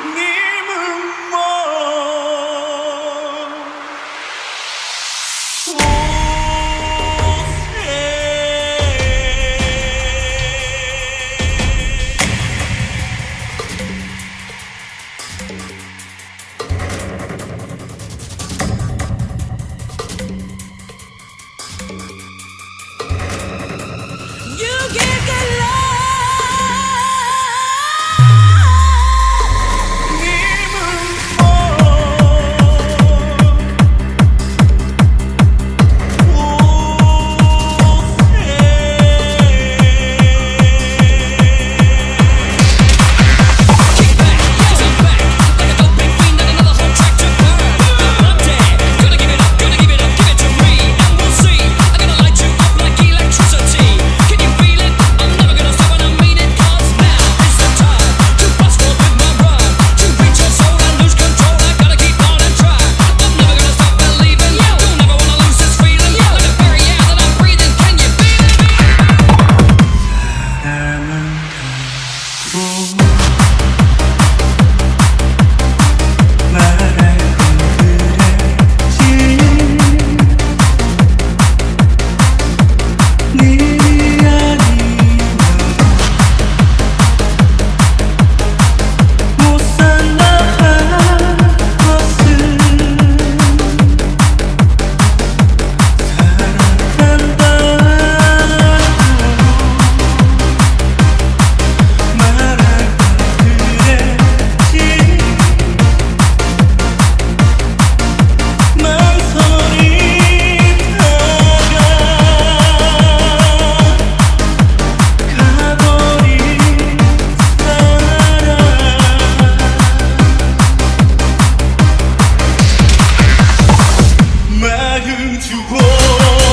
Нет! 有酒喝